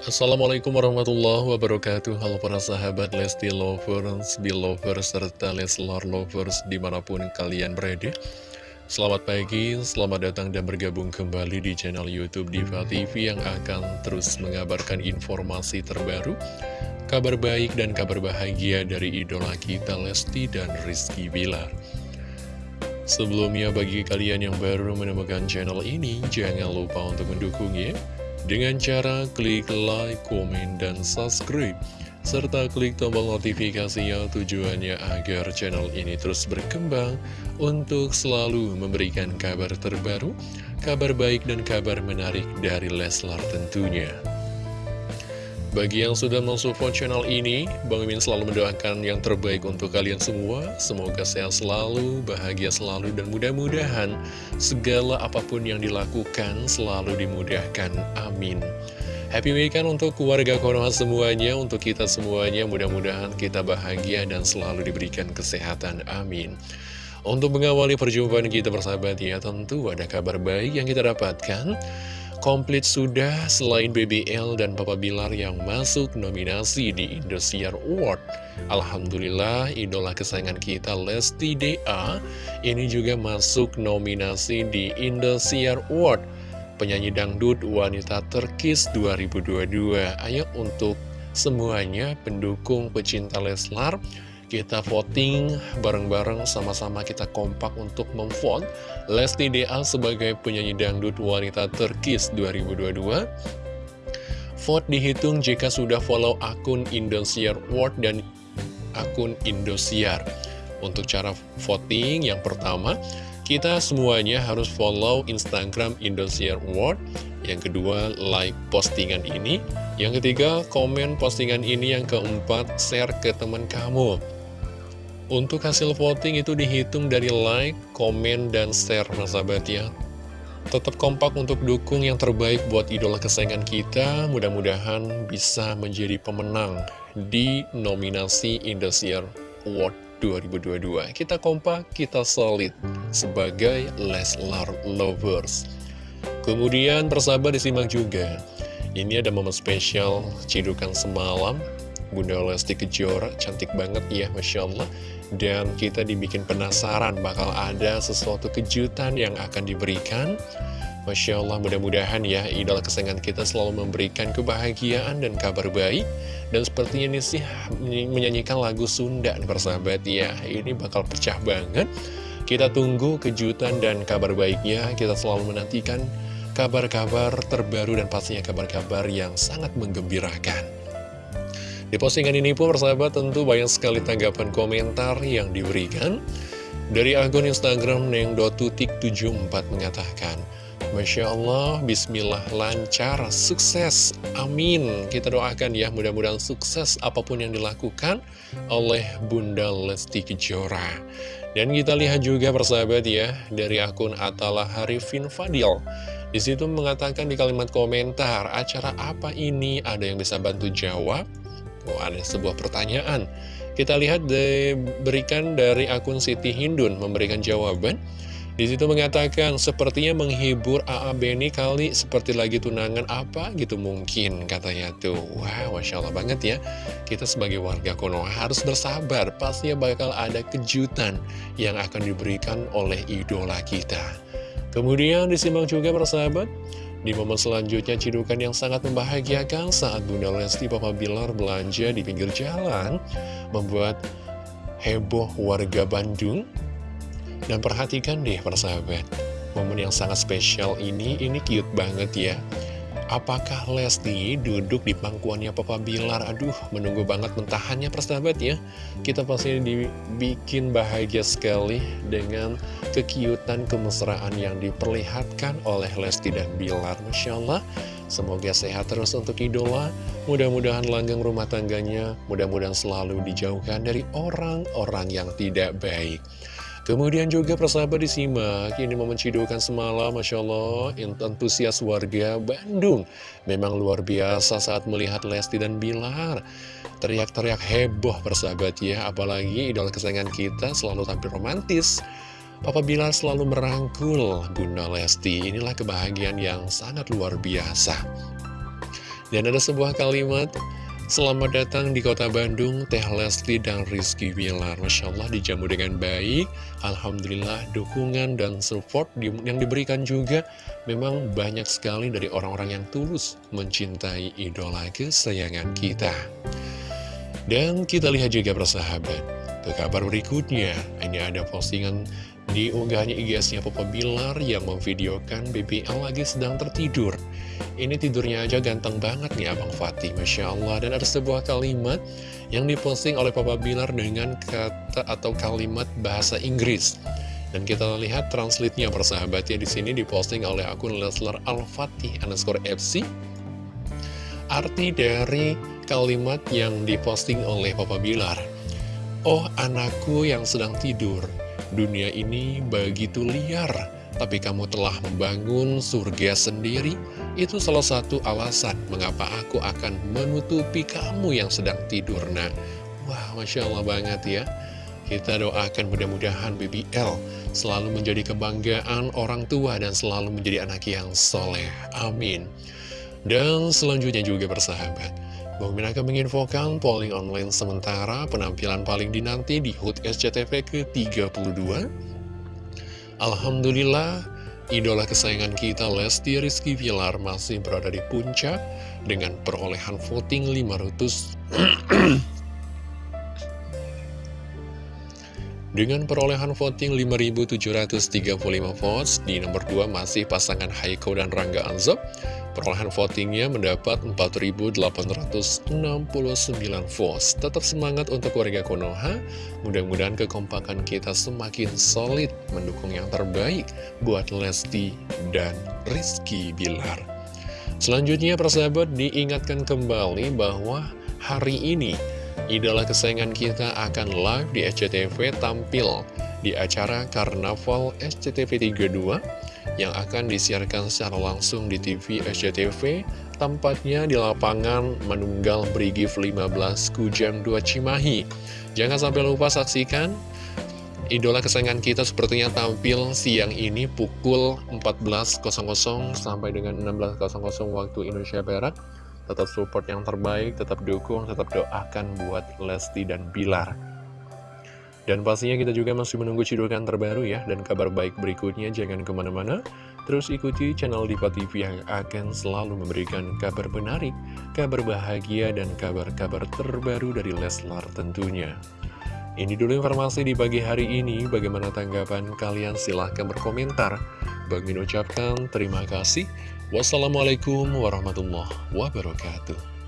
Assalamualaikum warahmatullahi wabarakatuh. Halo para sahabat Lesti Lovers, Belovers, serta Leslar Lovers di mana pun kalian berada. Selamat pagi, selamat datang dan bergabung kembali di channel Youtube Diva TV yang akan terus mengabarkan informasi terbaru Kabar baik dan kabar bahagia dari idola kita Lesti dan Rizky Bilar. Sebelumnya bagi kalian yang baru menemukan channel ini, jangan lupa untuk mendukungnya dengan cara klik like, komen, dan subscribe serta klik tombol notifikasinya tujuannya agar channel ini terus berkembang untuk selalu memberikan kabar terbaru, kabar baik dan kabar menarik dari Leslar tentunya. Bagi yang sudah mensupport channel ini, Bang Mimin selalu mendoakan yang terbaik untuk kalian semua. Semoga sehat selalu, bahagia selalu, dan mudah-mudahan segala apa pun yang dilakukan selalu dimudahkan. Amin. Happy weekend untuk keluarga Konoha semuanya, untuk kita semuanya, mudah-mudahan kita bahagia dan selalu diberikan kesehatan. Amin. Untuk mengawali perjumpaan kita bersahabat ya, tentu ada kabar baik yang kita dapatkan komplit sudah selain BBL dan Papa Bilar yang masuk nominasi di Indosiar Award. Alhamdulillah, idola kesayangan kita Lesti DA ini juga masuk nominasi di Indosiar Award. Penyanyi dangdut wanita terkis 2022. Ayo untuk semuanya pendukung pecinta Leslar kita voting bareng-bareng sama-sama kita kompak untuk memvote. Lesti DA sebagai penyanyi dangdut wanita terkis 2022 Vote dihitung jika sudah follow akun Indosiar World dan akun Indosiar. Untuk cara voting yang pertama kita semuanya harus follow Instagram Indosiar World. Yang kedua like postingan ini. Yang ketiga komen postingan ini. Yang keempat share ke teman kamu untuk hasil voting itu dihitung dari like, komen, dan share, sahabat ya. Tetap kompak untuk dukung yang terbaik buat idola kesayangan kita. Mudah-mudahan bisa menjadi pemenang di nominasi Indosiar Award 2022. Kita kompak, kita solid sebagai Leslar Lovers. Kemudian persahabat disimak juga. Ini ada momen spesial cidukan semalam Bunda Lesti Kejora cantik banget ya Masya Allah dan kita dibikin penasaran bakal ada sesuatu kejutan yang akan diberikan. Masya Allah mudah-mudahan ya idola kesayangan kita selalu memberikan kebahagiaan dan kabar baik. Dan sepertinya ini sih menyanyikan lagu Sunda persahabat ya. Ini bakal pecah banget. Kita tunggu kejutan dan kabar baiknya. Kita selalu menantikan kabar-kabar terbaru dan pastinya kabar-kabar yang sangat menggembirakan di postingan ini pun persahabat tentu banyak sekali tanggapan komentar yang diberikan. Dari akun Instagram neng.tutik74 mengatakan, Masya Allah, Bismillah, lancar, sukses, amin. Kita doakan ya, mudah-mudahan sukses apa pun yang dilakukan oleh Bunda Lesti Kejora. Dan kita lihat juga persahabat ya, dari akun Atala Harifin Fadil. Di situ mengatakan di kalimat komentar, acara apa ini? Ada yang bisa bantu jawab? Oh, ada sebuah pertanyaan. Kita lihat diberikan dari akun Siti Hindun memberikan jawaban. Di situ mengatakan, sepertinya menghibur AA Beni kali seperti lagi tunangan apa gitu mungkin katanya tuh. Wah, Masya Allah banget ya. Kita sebagai warga Konoha harus bersabar. Pastinya bakal ada kejutan yang akan diberikan oleh idola kita. Kemudian disimak juga persahabat. Di momen selanjutnya, cidukan yang sangat membahagiakan saat Bunda Lesti Papa Bilar belanja di pinggir jalan, membuat heboh warga Bandung. Dan perhatikan deh persahabat, momen yang sangat spesial ini, ini cute banget ya. Apakah Lesti duduk di pangkuannya Papa Bilar? Aduh, menunggu banget mentahannya persahabat ya. Kita pasti dibikin bahagia sekali dengan kekiutan kemesraan yang diperlihatkan oleh Lesti dan Bilar. Masya Allah, semoga sehat terus untuk idola. Mudah-mudahan langgeng rumah tangganya, mudah-mudahan selalu dijauhkan dari orang-orang yang tidak baik. Kemudian juga persahabat disimak, ini momen cidukan semalam, Masya Allah, antusias warga Bandung. Memang luar biasa saat melihat Lesti dan Bilar. Teriak-teriak heboh persahabat ya, apalagi idola kesayangan kita selalu tampil romantis. Papa Bilar selalu merangkul Bunda Lesti, inilah kebahagiaan yang sangat luar biasa. Dan ada sebuah kalimat Selamat datang di kota Bandung, Teh Lesti dan Rizky Bilar. Masya Allah dijamu dengan baik. Alhamdulillah dukungan dan support yang diberikan juga memang banyak sekali dari orang-orang yang tulus mencintai idola kesayangan kita. Dan kita lihat juga persahabat, ke kabar berikutnya, ini ada postingan di IG-nya Papa Bilar yang memvideokan BBL lagi sedang tertidur. Ini tidurnya aja ganteng banget nih Abang Fatih, Masya Allah. Dan ada sebuah kalimat yang diposting oleh Papa Bilar dengan kata atau kalimat bahasa Inggris. Dan kita lihat translate-nya persahabatnya di sini diposting oleh akun Leslar Al-Fatih underscore FC. Arti dari kalimat yang diposting oleh Papa Bilar. Oh anakku yang sedang tidur, Dunia ini begitu liar, tapi kamu telah membangun surga sendiri. Itu salah satu alasan mengapa aku akan menutupi kamu yang sedang tidur. Nah, wah, Masya Allah banget ya. Kita doakan mudah-mudahan BBL selalu menjadi kebanggaan orang tua dan selalu menjadi anak yang soleh. Amin. Dan selanjutnya juga bersahabat. Bang Min akan menginfokan polling online sementara penampilan paling dinanti di HUT SCTV ke-32. Alhamdulillah, idola kesayangan kita Lesti Rizky Villar masih berada di puncak dengan perolehan voting 500 Dengan perolehan voting 5.735 votes, di nomor 2 masih pasangan Haiko dan Rangga Anzob. Perolehan votingnya mendapat 4.869 votes. Tetap semangat untuk warga Konoha. Mudah-mudahan kekompakan kita semakin solid mendukung yang terbaik buat Lesti dan Rizky Bilar. Selanjutnya, persahabat diingatkan kembali bahwa hari ini idola kesayangan kita akan live di SCTV tampil di acara Karnaval SCTV 32 yang akan disiarkan secara langsung di TV SCTV tempatnya di lapangan Manunggal Brigif 15 Kujang 2 Cimahi jangan sampai lupa saksikan idola kesayangan kita sepertinya tampil siang ini pukul 14.00 sampai dengan 16.00 waktu Indonesia Barat tetap support yang terbaik, tetap dukung, tetap doakan buat Lesti dan Bilar. Dan pastinya kita juga masih menunggu cidukan terbaru ya, dan kabar baik berikutnya jangan ke mana-mana. Terus ikuti channel Diva TV yang akan selalu memberikan kabar menarik, kabar bahagia, dan kabar-kabar terbaru dari Leslar tentunya. Ini dulu informasi di pagi hari ini, bagaimana tanggapan kalian silahkan berkomentar. Bang Min ucapkan terima kasih. Wassalamualaikum warahmatullahi wabarakatuh.